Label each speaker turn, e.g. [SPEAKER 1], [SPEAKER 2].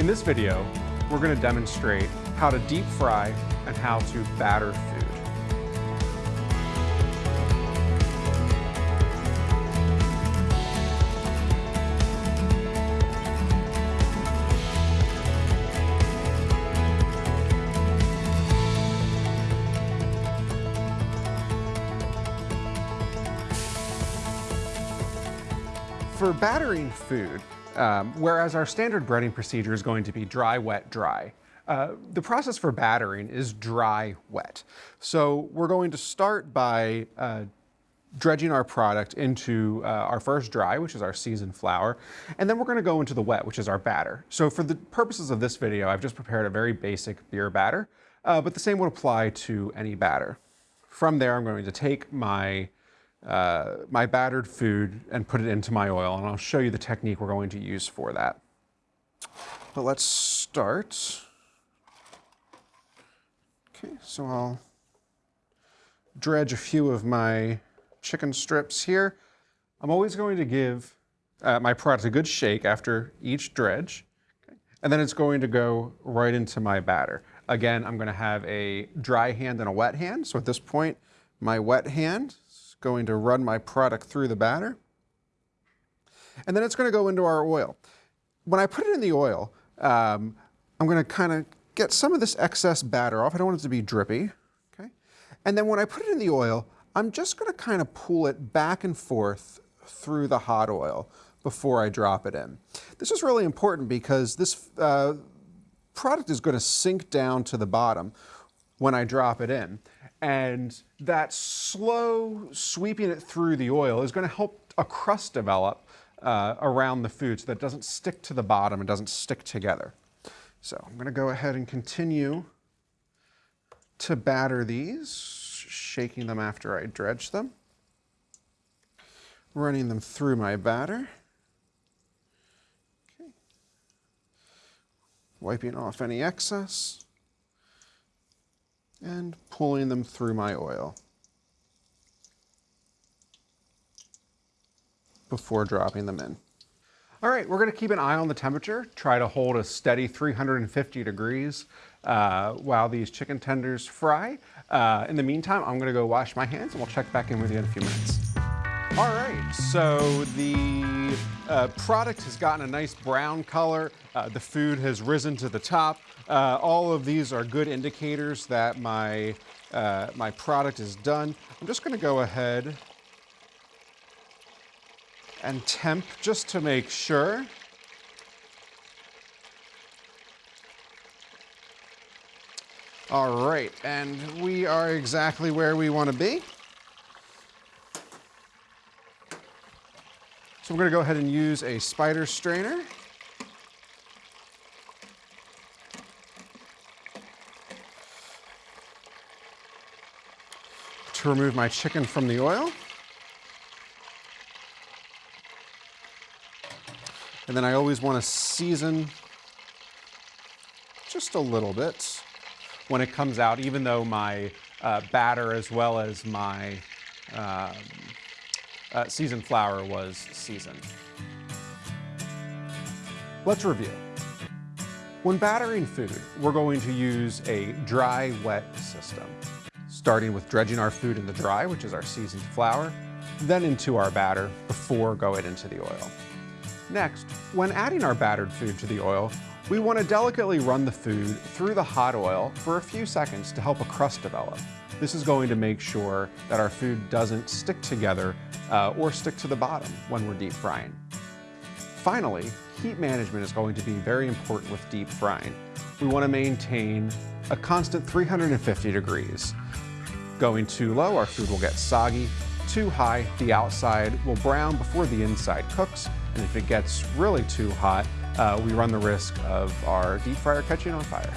[SPEAKER 1] In this video, we're going to demonstrate how to deep fry and how to batter food. For battering food, um, whereas our standard breading procedure is going to be dry, wet, dry, uh, the process for battering is dry, wet. So we're going to start by uh, dredging our product into uh, our first dry, which is our seasoned flour, and then we're gonna go into the wet, which is our batter. So for the purposes of this video, I've just prepared a very basic beer batter, uh, but the same would apply to any batter. From there, I'm going to take my uh, my battered food and put it into my oil. And I'll show you the technique we're going to use for that. But let's start. Okay, so I'll dredge a few of my chicken strips here. I'm always going to give uh, my product a good shake after each dredge. And then it's going to go right into my batter. Again, I'm going to have a dry hand and a wet hand. So at this point, my wet hand going to run my product through the batter. And then it's going to go into our oil. When I put it in the oil, um, I'm going to kind of get some of this excess batter off. I don't want it to be drippy. Okay? And then when I put it in the oil, I'm just going to kind of pull it back and forth through the hot oil before I drop it in. This is really important because this uh, product is going to sink down to the bottom when I drop it in. And that slow sweeping it through the oil is going to help a crust develop uh, around the food so that it doesn't stick to the bottom and doesn't stick together. So I'm going to go ahead and continue to batter these, shaking them after I dredge them, running them through my batter. Okay. Wiping off any excess and pulling them through my oil before dropping them in. All right, we're gonna keep an eye on the temperature, try to hold a steady 350 degrees uh, while these chicken tenders fry. Uh, in the meantime, I'm gonna go wash my hands and we'll check back in with you in a few minutes. All right, so the uh, product has gotten a nice brown color. Uh, the food has risen to the top. Uh, all of these are good indicators that my, uh, my product is done. I'm just gonna go ahead and temp just to make sure. All right, and we are exactly where we wanna be. So we're going to go ahead and use a spider strainer. To remove my chicken from the oil. And then I always want to season just a little bit when it comes out, even though my uh, batter as well as my um, uh, seasoned flour was seasoned. Let's review. When battering food, we're going to use a dry wet system, starting with dredging our food in the dry, which is our seasoned flour, then into our batter before going into the oil. Next, when adding our battered food to the oil, we want to delicately run the food through the hot oil for a few seconds to help a crust develop. This is going to make sure that our food doesn't stick together uh, or stick to the bottom when we're deep frying. Finally, heat management is going to be very important with deep frying. We want to maintain a constant 350 degrees. Going too low, our food will get soggy. Too high, the outside will brown before the inside cooks. And if it gets really too hot, uh, we run the risk of our deep fryer catching on fire.